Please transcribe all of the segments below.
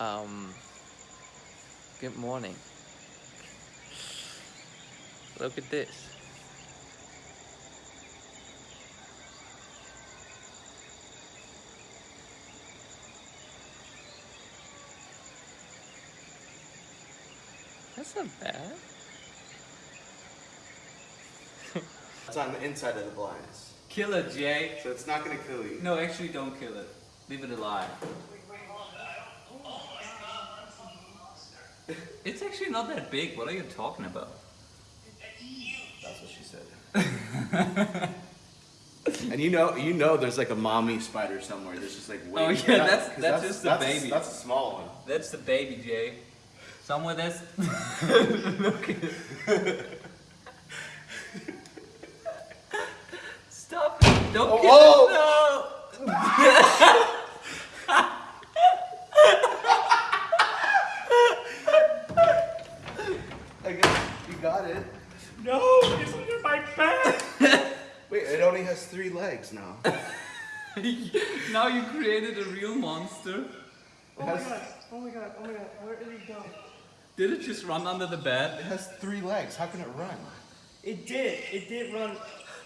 Um, good morning. Look at this. That's not bad. It's on the inside of the blinds. Kill it, Jay. So it's not gonna kill you. No, actually don't kill it. Leave it alive. It's actually not that big. What are you talking about? That's what she said. and you know, you know, there's like a mommy spider somewhere. There's just like. Oh, yeah, That- that's- 'cause that's just the that's baby. that's a small one. That's the baby, Jay. Somewhere that's. Look at it. Stop it! Don't Oh, kill whoa. it! No! I guess you got it. No! It's under my bed! Wait, it only has three legs now. now you created a real monster. Oh my god, oh my god, oh my god, where did it go? Did it just run under the bed? It has three legs. How can it run? It did, it did run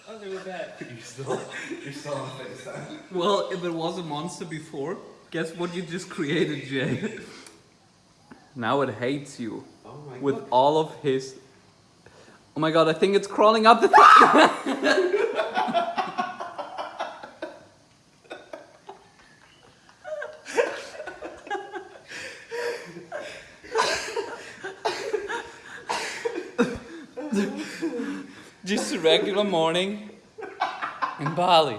under the bed. You're still, you're still on FaceTime. Well, if it was a monster before, guess what you just created, Jay? now it hates you Oh my with god. all of his. Oh my god, I think it's crawling up the Just a regular morning in Bali.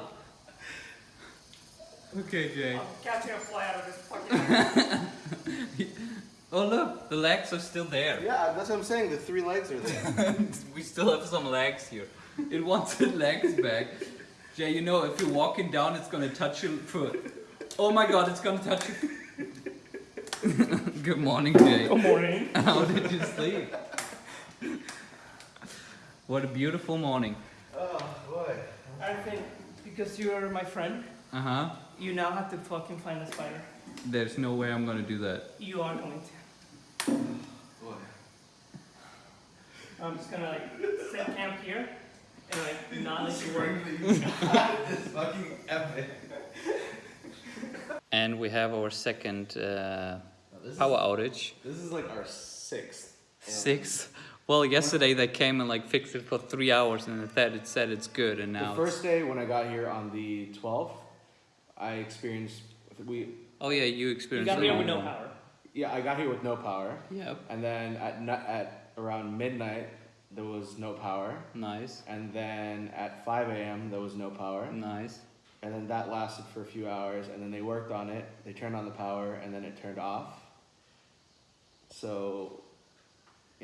Okay, Jay. Cat's gonna fly out of this fucking. Oh look, the legs are still there. Yeah, that's what I'm saying. The three legs are there. we still have some legs here. It wants its legs back. Jay, you know, if you're walking down, it's gonna touch your foot. Oh my god, it's gonna touch your Good morning, Jay. Good morning. How did you sleep? What a beautiful morning. oh boy. I think because you're my friend, Uh huh. you now have to fucking find the spider. There's no way I'm gonna do that. You are going to. Boy. I'm just gonna like set camp here and like not let you work. It's fucking epic. And we have our second uh, This power outage. This is like our sixth. Six. Well, yesterday they came and like fixed it for three hours, and instead it said it's good, and now The first day when I got here on the 12th, I experienced we. Oh yeah, you experienced. You got here with no power. Yeah, I got here with no power, Yep. and then at at around midnight there was no power, Nice. and then at 5 a.m. there was no power, Nice. and then that lasted for a few hours, and then they worked on it. They turned on the power, and then it turned off. So,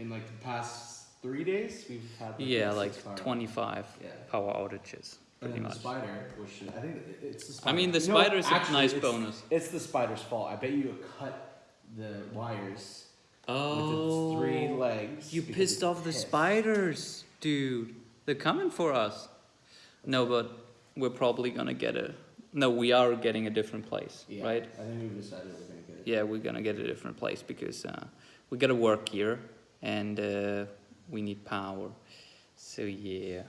in like the past three days, we've had like, Yeah, like power- 25 Yeah. power outages, pretty much. the spider, which I think it's the I mean, the You know what? spider is a nice it's- bonus. It's the spider's fault. I bet you cut the wires Oh. with its three legs. You pissed off the pissed. spiders, dude. They're coming for us. No, but we're probably gonna get a. No, we are getting a different place, Yeah, right? I think we've decided we're gonna get it. Yeah, we're gonna get a different place because uh, we gotta work here and uh, we need power. So yeah.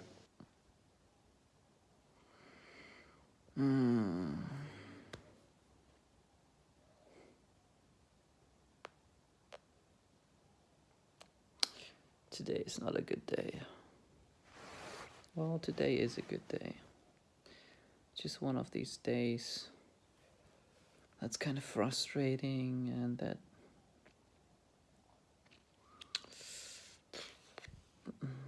Mm. Today is not a good day. Well, today is a good day. Just one of these days that's kind of frustrating and that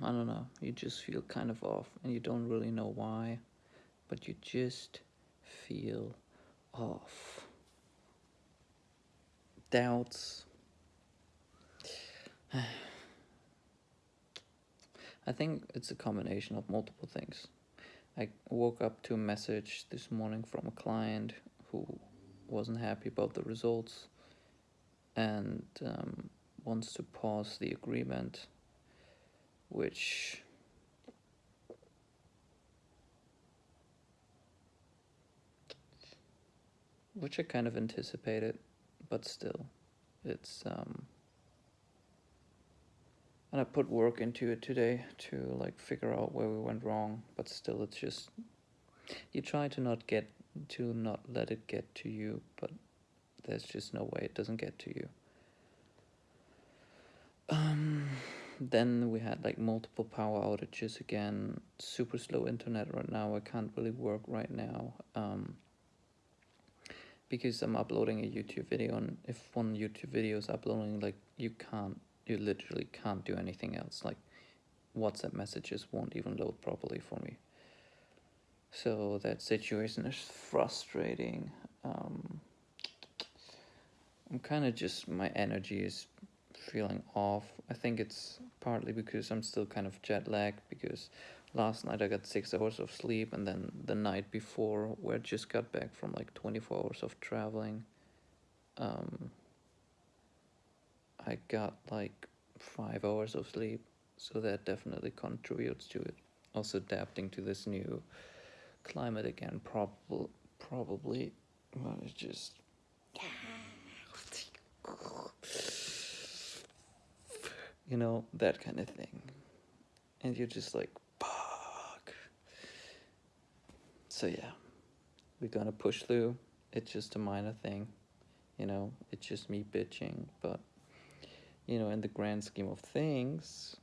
I don't know, you just feel kind of off and you don't really know why, but you just feel off. Doubts. I think it's a combination of multiple things. I woke up to a message this morning from a client who wasn't happy about the results and um, wants to pause the agreement, which which I kind of anticipated, but still, It's um and I put work into it today to like figure out where we went wrong, but still it's just you try to not get to not let it get to you, but there's just no way it doesn't get to you. Um then we had like multiple power outages again, super slow internet right now. I can't really work right now. Um because I'm uploading a YouTube video and if one YouTube video is uploading like you can't you literally can't do anything else like WhatsApp messages won't even load properly for me. So that situation is frustrating. Um, I'm kind of just my energy is feeling off. I think it's partly because I'm still kind of jet lagged because last night I got six hours of sleep and then the night before where I just got back from like 24 hours of traveling. Um, I got like five hours of sleep, so that definitely contributes to it. Also adapting to this new climate again, probably, probably, well, it's just. You know, that kind of thing. And you're just like, fuck. So, yeah, we're gonna push through. It's just a minor thing, you know, it's just me bitching, but you know, in the grand scheme of things,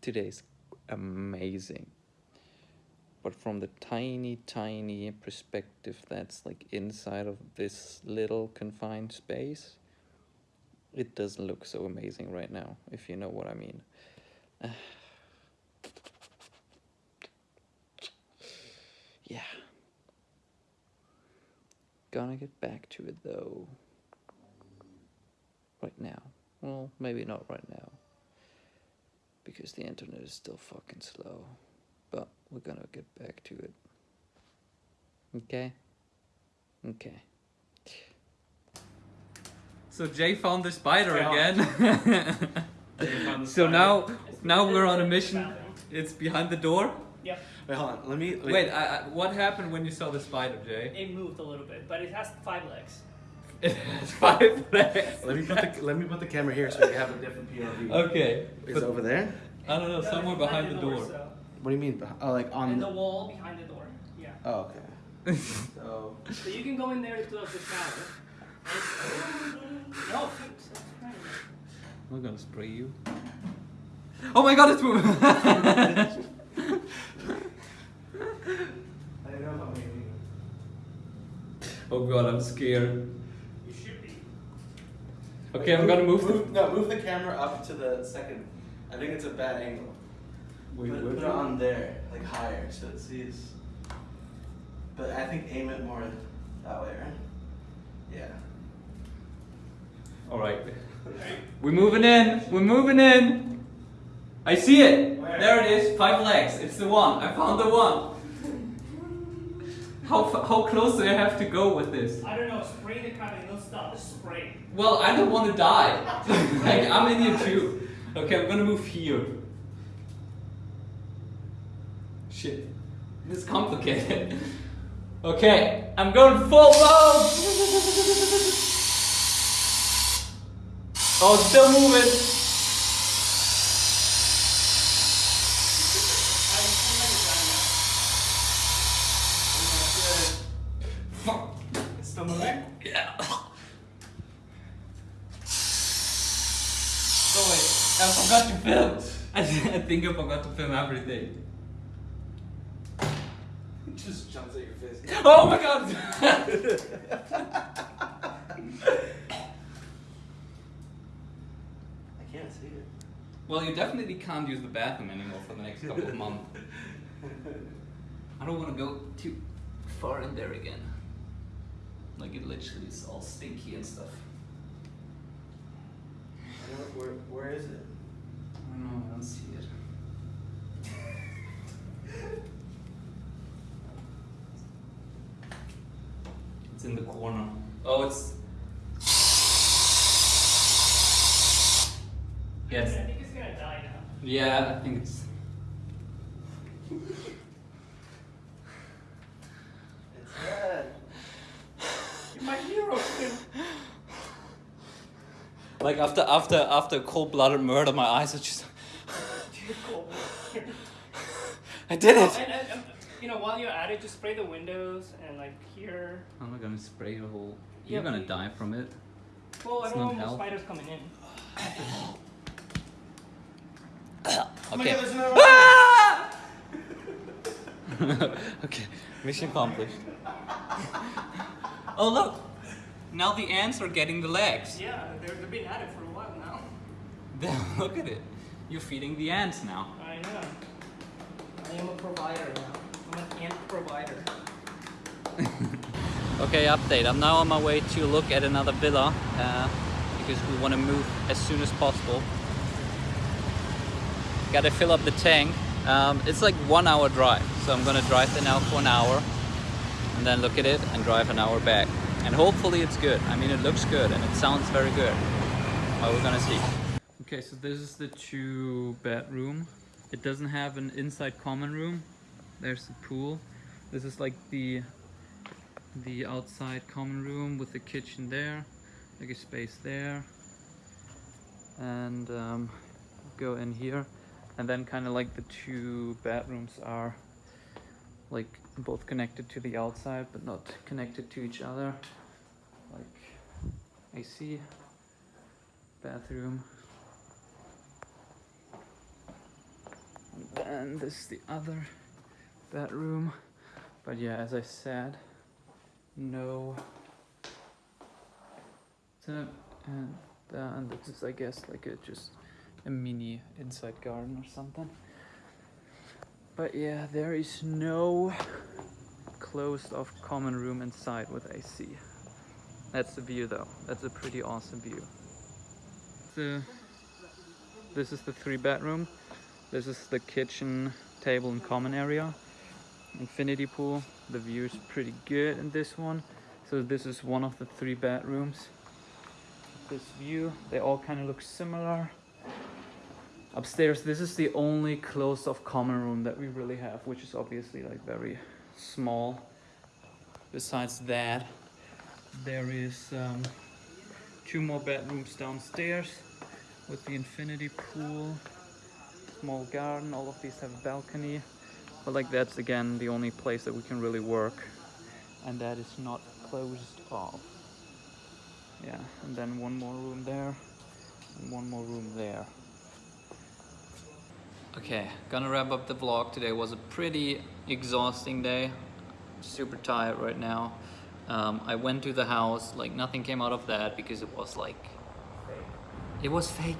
today's amazing. But from the tiny, tiny perspective that's like inside of this little confined space, it doesn't look so amazing right now, if you know what I mean. yeah. Gonna get back to it though right now. Well, maybe not right now. Because the internet is still fucking slow. But we're gonna get back to it. Okay? Okay. So Jay found the spider Yeah. again. so now now we're on a mission. It's behind the door. Yep, Wait, hold on. Let me. Wait. Wait, I, I, what happened when you saw the spider, Jay? it moved a little bit, but it has five legs. It has five legs. Let me put the let me put the camera here so we have a different POV. Okay. Is but- it over there? I don't know, No, somewhere it's behind the door. so- What do you mean? Oh, like on. And the wall behind the door. Yeah. Oh, okay. So. So you can go in there to close the shower. No, stop spraying. We're gonna spray you. Oh my god, it's moving! I don't know if I'm maybe. oh god, I'm scared. You should be. Okay, I'm gonna move. the- No, move the camera up to the second. I think it's a bad angle. Wait, put, where put it you- on there, like higher, so it sees. But I think aim it more that way, right? Yeah. Alright. We're moving in. We're moving in. I see it. Where? There it is. Five legs. It's the one. I found the one. How, how close do I have to go with this? I don't know, spray the kind and it'll stop the spray. Well, I don't want to die. like, I'm in here too. Okay, I'm gonna move here. Shit. This is complicated. okay, I'm going full mode! oh, it's still moving. Fuck. It's still moving? Yeah. Wait, I forgot to film. I, I think I forgot to film everything. It just jumps at your face. Oh my god! I can't see it. well, you definitely can't use the bathroom anymore for the next couple of months. I don't want to go too far in there again. Like it literally is all stinky and stuff. I don't, where, where is it? I don't know, I don't see it. It's in the corner. Oh, it's. I think it's gonna die now. Yeah, I think it's. It's red. You're my hero, Tim. like after after after cold-blooded murder, my eyes are just. I did it. and, and, and, you know, while you're at it, just spray the windows and like here. I'm not gonna spray the whole. Yeah, You're gonna but- die from it. Well, I don't not want more spiders coming in. Oh Okay. God, there's okay, mission accomplished. oh look, now the ants are getting the legs. Yeah, they're, they've been at it for a while now. Look at it. You're feeding the ants now. I know. I am a provider now. I'm an ant provider. Okay, update. I'm now on my way to look at another villa uh, because we want to move as soon as possible. Got to fill up the tank. Um, it's like one hour drive, so I'm gonna drive there now for an hour and then look at it and drive an hour back. And hopefully it's good. I mean, it looks good and it sounds very good. But we're gonna see. Okay, so this is the two bedroom. It doesn't have an inside common room. There's the pool. This is like the the outside common room with the kitchen there, like a space there, and um, go in here, and then kind of like the two bedrooms are like both connected to the outside but not connected to each other, like AC, bathroom, and then this is the other bedroom, but yeah, as I said no. And, uh, and this is I guess like a just a mini inside garden or something. But yeah there is no closed off common room inside with AC that's the view though. That's a pretty awesome view. The this is the three bedroom. This is the kitchen table and common area. Infinity pool. The view is pretty good in this one. So this is one of the three bedrooms. This view they all kind of look similar upstairs. This is the only closed off common room that we really have which is obviously like very small. Besides that there is um, two more bedrooms downstairs with the infinity pool small garden. All of these have a balcony. But like that's again the only place that we can really work. And that is not closed off. Yeah and then one more room there and one more room there okay gonna wrap up the vlog today was a pretty exhausting day super tired right now um, I went to the house like nothing came out of that because it was like Fake. it was fake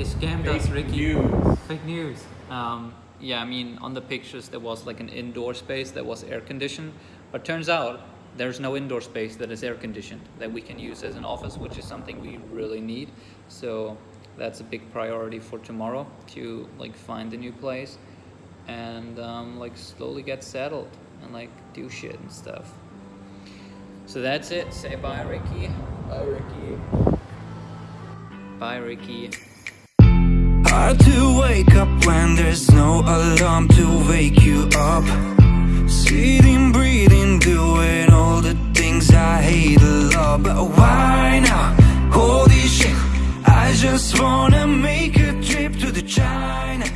they scammed us Ricky news. Fake news. Um, yeah, I mean, on the pictures there was like an indoor space that was air conditioned, but turns out there's no indoor space that is air conditioned that we can use as an office, which is something we really need. So that's a big priority for tomorrow to like find a new place and um, like slowly get settled and like do shit and stuff. So that's it. Say bye, Ricky. Bye, Ricky. Bye, Ricky. Hard to wake up when there's no alarm to wake you up. Sitting, breathing, doing all the things I hate a lot. But why not? Hold I just wanna make a trip to the China